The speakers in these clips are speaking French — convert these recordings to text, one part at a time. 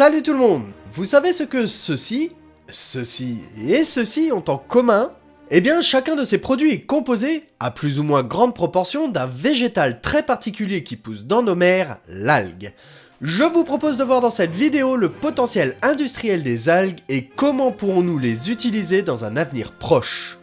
Salut tout le monde Vous savez ce que ceci, ceci et ceci ont en commun? Eh bien, chacun de ces produits est composé, à plus ou moins grande proportion, d'un végétal très particulier qui pousse dans nos mers, l'algue. Je vous propose de voir dans cette vidéo le potentiel industriel des algues et comment pourrons-nous les utiliser dans un avenir proche.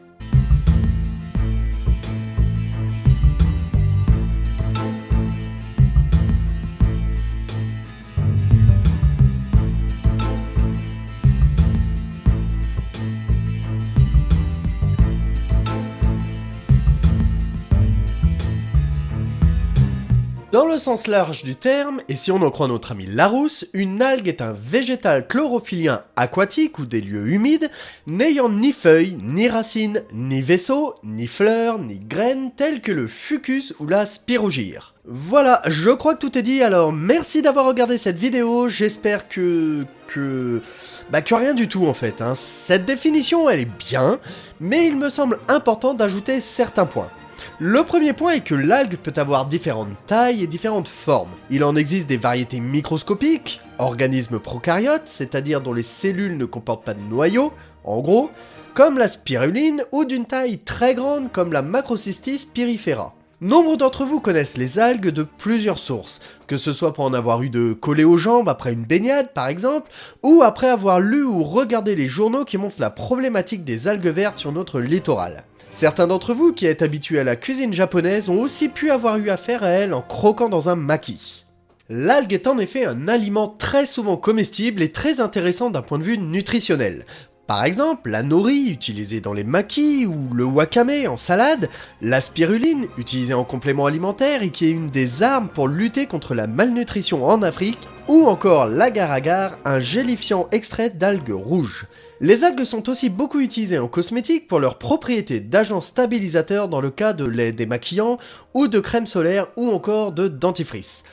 Dans le sens large du terme, et si on en croit notre ami Larousse, une algue est un végétal chlorophyllien aquatique ou des lieux humides, n'ayant ni feuilles, ni racines, ni vaisseaux, ni fleurs, ni graines, telles que le fucus ou la spirogyre. Voilà, je crois que tout est dit, alors merci d'avoir regardé cette vidéo, j'espère que... que... bah que rien du tout en fait, hein. Cette définition elle est bien, mais il me semble important d'ajouter certains points. Le premier point est que l'algue peut avoir différentes tailles et différentes formes. Il en existe des variétés microscopiques, organismes prokaryotes, c'est-à-dire dont les cellules ne comportent pas de noyau, en gros, comme la spiruline, ou d'une taille très grande comme la Macrocystis pyrifera. Nombre d'entre vous connaissent les algues de plusieurs sources, que ce soit pour en avoir eu de coller aux jambes après une baignade par exemple, ou après avoir lu ou regardé les journaux qui montrent la problématique des algues vertes sur notre littoral. Certains d'entre vous qui êtes habitués à la cuisine japonaise ont aussi pu avoir eu affaire à elle en croquant dans un maki. L'algue est en effet un aliment très souvent comestible et très intéressant d'un point de vue nutritionnel. Par exemple, la nori utilisée dans les makis ou le wakame en salade, la spiruline utilisée en complément alimentaire et qui est une des armes pour lutter contre la malnutrition en Afrique, ou encore l'agar-agar, un gélifiant extrait d'algues rouges. Les algues sont aussi beaucoup utilisées en cosmétique pour leurs propriétés d'agents stabilisateurs dans le cas de lait démaquillant, ou de crème solaire, ou encore de dentifrice.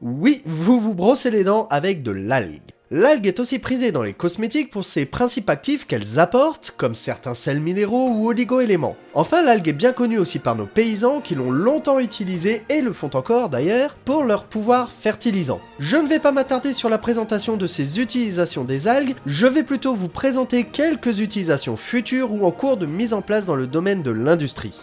Oui, vous vous brossez les dents avec de l'algue. L'algue est aussi prisée dans les cosmétiques pour ses principes actifs qu'elles apportent, comme certains sels minéraux ou oligo-éléments. Enfin, l'algue est bien connue aussi par nos paysans qui l'ont longtemps utilisée, et le font encore d'ailleurs, pour leur pouvoir fertilisant. Je ne vais pas m'attarder sur la présentation de ces utilisations des algues, je vais plutôt vous présenter quelques utilisations futures ou en cours de mise en place dans le domaine de l'industrie.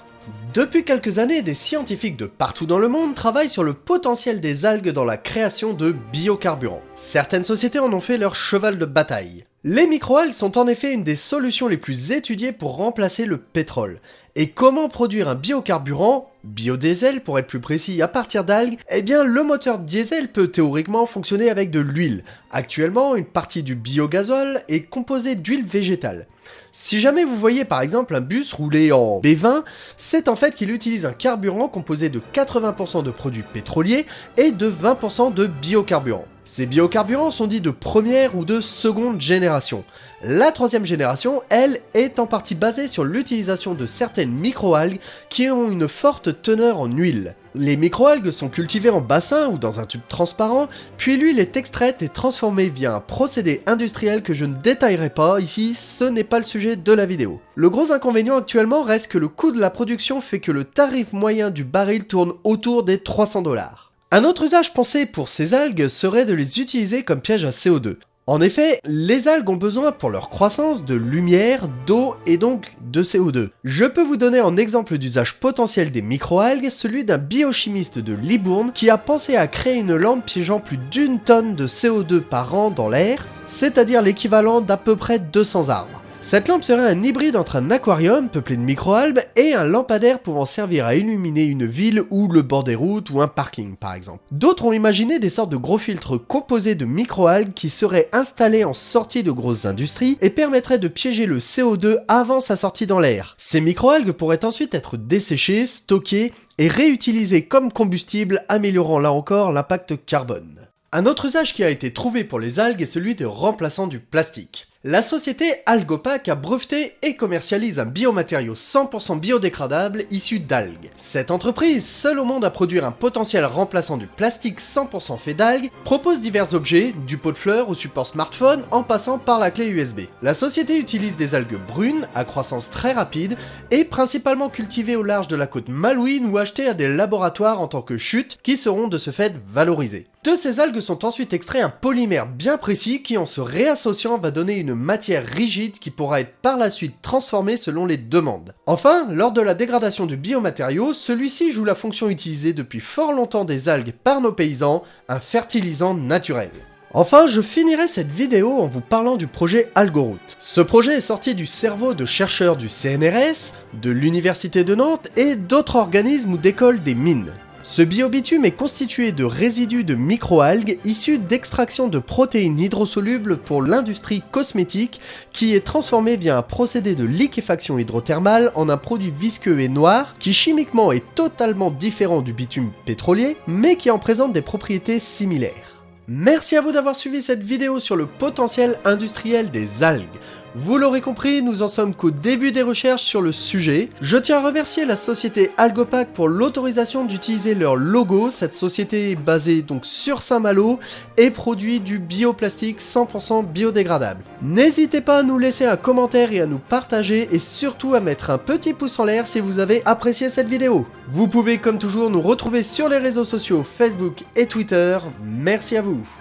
Depuis quelques années, des scientifiques de partout dans le monde travaillent sur le potentiel des algues dans la création de biocarburants. Certaines sociétés en ont fait leur cheval de bataille. Les microalgues sont en effet une des solutions les plus étudiées pour remplacer le pétrole. Et comment produire un biocarburant, biodiesel pour être plus précis, à partir d'algues? Eh bien le moteur diesel peut théoriquement fonctionner avec de l'huile. Actuellement, une partie du biogazole est composée d'huile végétale. Si jamais vous voyez par exemple un bus rouler en B20, c'est en fait qu'il utilise un carburant composé de 80% de produits pétroliers et de 20% de biocarburants. Ces biocarburants sont dits de première ou de seconde génération. La troisième génération, elle, est en partie basée sur l'utilisation de certaines microalgues qui ont une forte teneur en huile. Les microalgues sont cultivées en bassin ou dans un tube transparent, puis l'huile est extraite et transformée via un procédé industriel que je ne détaillerai pas ici, ce n'est pas le sujet de la vidéo. Le gros inconvénient actuellement reste que le coût de la production fait que le tarif moyen du baril tourne autour des 300 dollars. Un autre usage pensé pour ces algues serait de les utiliser comme piège à CO2. En effet, les algues ont besoin pour leur croissance de lumière, d'eau et donc de CO2. Je peux vous donner en exemple d'usage potentiel des microalgues celui d'un biochimiste de Libourne qui a pensé à créer une lampe piégeant plus d'une tonne de CO2 par an dans l'air, c'est-à-dire l'équivalent d'à peu près 200 arbres. Cette lampe serait un hybride entre un aquarium peuplé de microalgues et un lampadaire pouvant servir à illuminer une ville ou le bord des routes ou un parking par exemple. D'autres ont imaginé des sortes de gros filtres composés de microalgues qui seraient installés en sortie de grosses industries et permettraient de piéger le CO2 avant sa sortie dans l'air. Ces microalgues pourraient ensuite être desséchées, stockées et réutilisées comme combustible améliorant là encore l'impact carbone. Un autre usage qui a été trouvé pour les algues est celui de remplaçant du plastique. La société Algopac a breveté et commercialise un biomatériau 100% biodégradable issu d'algues. Cette entreprise, seule au monde à produire un potentiel remplaçant du plastique 100% fait d'algues, propose divers objets, du pot de fleurs au support smartphone en passant par la clé USB. La société utilise des algues brunes à croissance très rapide et principalement cultivées au large de la côte malouine ou achetées à des laboratoires en tant que chutes qui seront de ce fait valorisées. De ces algues sont ensuite extraits un polymère bien précis qui en se réassociant va donner une matière rigide qui pourra être par la suite transformée selon les demandes. Enfin, lors de la dégradation du biomatériau, celui-ci joue la fonction utilisée depuis fort longtemps des algues par nos paysans, un fertilisant naturel. Enfin, je finirai cette vidéo en vous parlant du projet Algoroute. Ce projet est sorti du cerveau de chercheurs du CNRS, de l'Université de Nantes et d'autres organismes ou d'écoles des mines. Ce biobitume est constitué de résidus de microalgues issus d'extraction de protéines hydrosolubles pour l'industrie cosmétique qui est transformé via un procédé de liquéfaction hydrothermale en un produit visqueux et noir qui chimiquement est totalement différent du bitume pétrolier mais qui en présente des propriétés similaires. Merci à vous d'avoir suivi cette vidéo sur le potentiel industriel des algues. Vous l'aurez compris, nous en sommes qu'au début des recherches sur le sujet. Je tiens à remercier la société Algopac pour l'autorisation d'utiliser leur logo. Cette société est basée donc sur Saint-Malo et produit du bioplastique 100% biodégradable. N'hésitez pas à nous laisser un commentaire et à nous partager et surtout à mettre un petit pouce en l'air si vous avez apprécié cette vidéo. Vous pouvez comme toujours nous retrouver sur les réseaux sociaux Facebook et Twitter. Merci à vous.